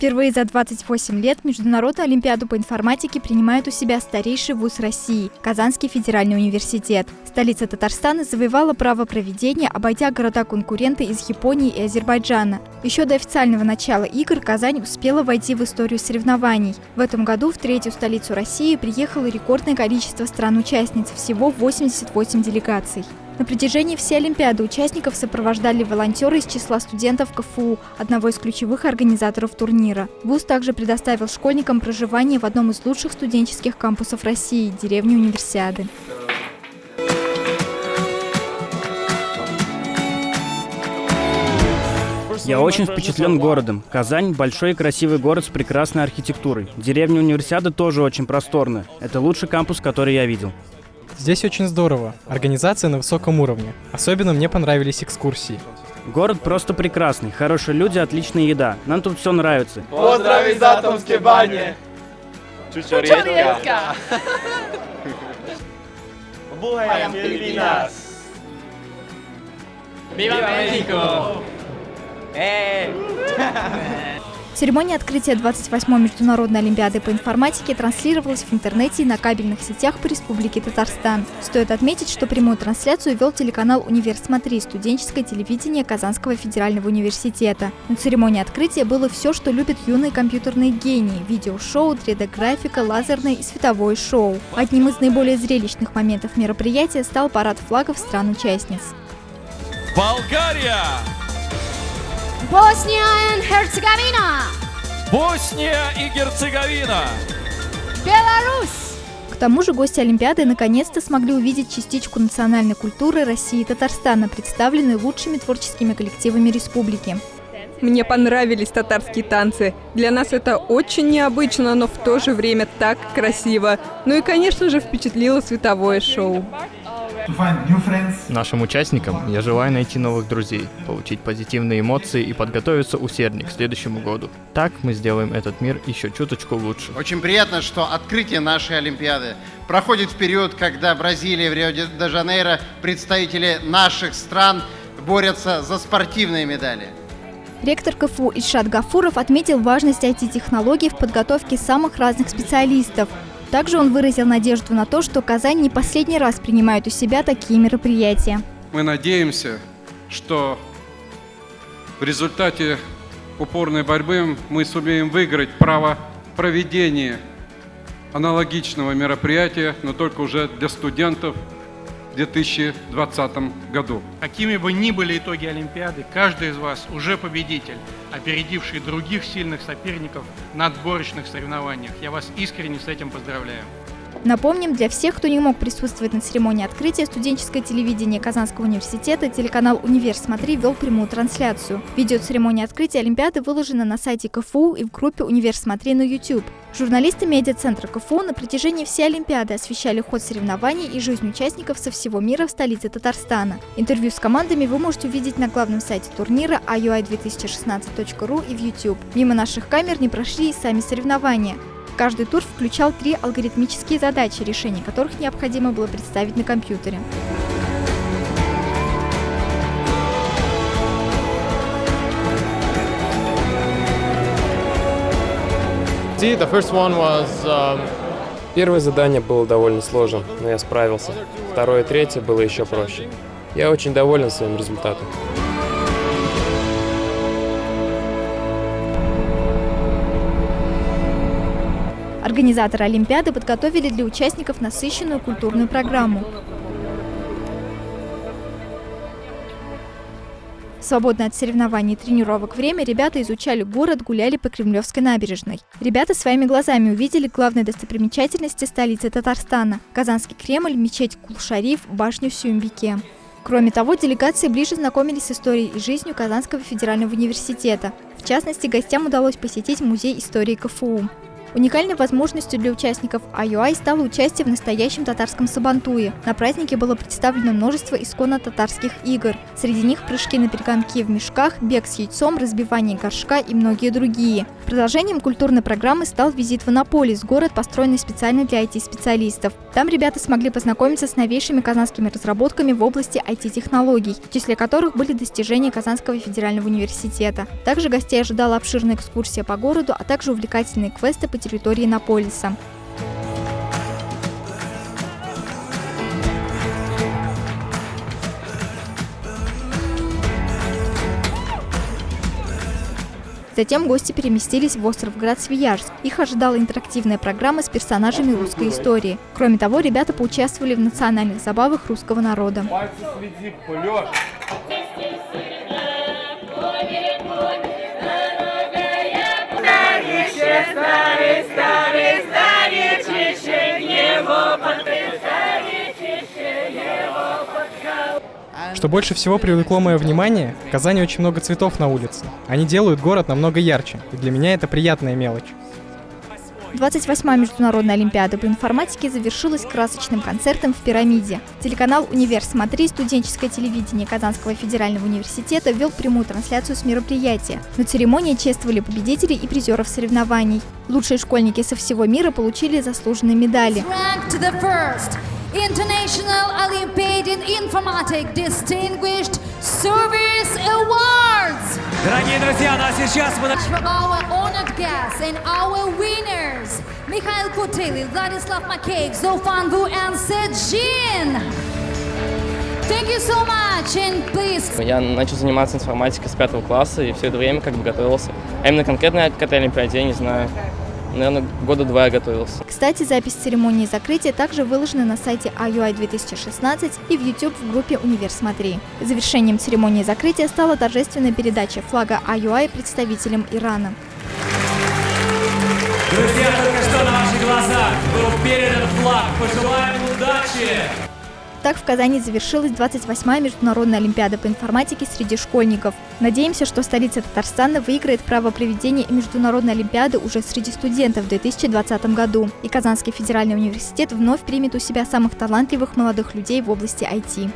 Впервые за 28 лет Международную олимпиаду по информатике принимает у себя старейший вуз России – Казанский федеральный университет. Столица Татарстана завоевала право проведения, обойдя города-конкуренты из Японии и Азербайджана. Еще до официального начала игр Казань успела войти в историю соревнований. В этом году в третью столицу России приехало рекордное количество стран-участниц – всего 88 делегаций. На протяжении всей Олимпиады участников сопровождали волонтеры из числа студентов КФУ, одного из ключевых организаторов турнира. ВУЗ также предоставил школьникам проживание в одном из лучших студенческих кампусов России – деревне Универсиады. Я очень впечатлен городом. Казань – большой и красивый город с прекрасной архитектурой. Деревня Универсиады тоже очень просторная. Это лучший кампус, который я видел. Здесь очень здорово. Организация на высоком уровне. Особенно мне понравились экскурсии. Город просто прекрасный, хорошие люди, отличная еда. Нам тут все нравится. Поздрави из Атомской бани! Чучорецка! Буэм Филиппинас! Viva México! Церемония открытия 28-й Международной Олимпиады по информатике транслировалась в интернете и на кабельных сетях по Республике Татарстан. Стоит отметить, что прямую трансляцию вел телеканал «Универ Смотри» студенческое телевидение Казанского федерального университета. На церемонии открытия было все, что любят юные компьютерные гении – видеошоу, 3D-графика, лазерное и световое шоу. Одним из наиболее зрелищных моментов мероприятия стал парад флагов стран-участниц. Болгария! Босния и Херцеговина! Босния и Герцеговина! Беларусь! К тому же гости Олимпиады наконец-то смогли увидеть частичку национальной культуры России и Татарстана, представленной лучшими творческими коллективами республики. Мне понравились татарские танцы. Для нас это очень необычно, но в то же время так красиво. Ну и, конечно же, впечатлило световое шоу. Нашим участникам я желаю найти новых друзей, получить позитивные эмоции и подготовиться усерднее к следующему году. Так мы сделаем этот мир еще чуточку лучше. Очень приятно, что открытие нашей Олимпиады проходит в период, когда Бразилия в Рио-де-Жанейро представители наших стран борются за спортивные медали. Ректор КФУ Ильшат Гафуров отметил важность IT-технологий в подготовке самых разных специалистов. Также он выразил надежду на то, что Казань не последний раз принимает у себя такие мероприятия. Мы надеемся, что в результате упорной борьбы мы сумеем выиграть право проведения аналогичного мероприятия, но только уже для студентов 2020 году. Какими бы ни были итоги Олимпиады, каждый из вас уже победитель, опередивший других сильных соперников на отборочных соревнованиях. Я вас искренне с этим поздравляю. Напомним, для всех, кто не мог присутствовать на церемонии открытия, студенческое телевидение Казанского университета, телеканал «Универ Смотри» вел прямую трансляцию. Видео церемонии открытия Олимпиады выложено на сайте КФУ и в группе «Универ Смотри» на YouTube. Журналисты медиацентра КФУ на протяжении всей Олимпиады освещали ход соревнований и жизнь участников со всего мира в столице Татарстана. Интервью с командами вы можете увидеть на главном сайте турнира iui2016.ru и в YouTube. Мимо наших камер не прошли и сами соревнования. Каждый тур включал три алгоритмические задачи, решение которых необходимо было представить на компьютере. Um, Первое задание было довольно сложным, но я справился. Второе и третье было еще проще. Я очень доволен своим результатом. Организаторы Олимпиады подготовили для участников насыщенную культурную программу. В свободное от соревнований и тренировок время ребята изучали город, гуляли по Кремлевской набережной. Ребята своими глазами увидели главные достопримечательности столицы Татарстана – Казанский Кремль, мечеть Кул-Шариф, башню Сюмбике. Кроме того, делегации ближе знакомились с историей и жизнью Казанского федерального университета. В частности, гостям удалось посетить Музей истории КФУ. Уникальной возможностью для участников IUI стало участие в настоящем татарском сабантуе. На празднике было представлено множество исконно татарских игр. Среди них прыжки на перегонки в мешках, бег с яйцом, разбивание горшка и многие другие. Продолжением культурной программы стал визит в Анаполис, город, построенный специально для IT-специалистов. Там ребята смогли познакомиться с новейшими казанскими разработками в области IT-технологий, в числе которых были достижения Казанского федерального университета. Также гостей ожидала обширная экскурсия по городу, а также увлекательные квесты по территории Наполиса. Затем гости переместились в остров Град Свияжск. Их ожидала интерактивная программа с персонажами русской истории. Кроме того, ребята поучаствовали в национальных забавах русского народа. Старый, Что больше всего привлекло мое внимание, в Казани очень много цветов на улице. Они делают город намного ярче, и для меня это приятная мелочь. 28-я международная олимпиада по информатике завершилась красочным концертом в «Пирамиде». Телеканал «Универ Смотри» студенческое телевидение Казанского федерального университета вел прямую трансляцию с мероприятия. На церемонии чествовали победителей и призеров соревнований. Лучшие школьники со всего мира получили заслуженные медали. International Olympiad in Informatics Distinguished Service Awards. Дорогие друзья, ну а сейчас мы... Our honored guests and our winners Mikhail Kutili, Vladislav Makеев, Zofan Vu and Sejin. Thank you so much and please. Я начал заниматься информатикой с пятого класса и все это время как бы готовился. А именно конкретно к этой олимпиаде я не знаю. Наверное, года два я готовился. Кстати, запись церемонии закрытия также выложена на сайте IUI 2016 и в YouTube в группе «Универ Смотри». Завершением церемонии закрытия стала торжественная передача флага IUI представителям Ирана. Друзья, только что на ваших глазах был передан флаг. Пожелаем удачи! Так в Казани завершилась 28-я международная олимпиада по информатике среди школьников. Надеемся, что столица Татарстана выиграет право проведения международной олимпиады уже среди студентов в 2020 году. И Казанский федеральный университет вновь примет у себя самых талантливых молодых людей в области IT.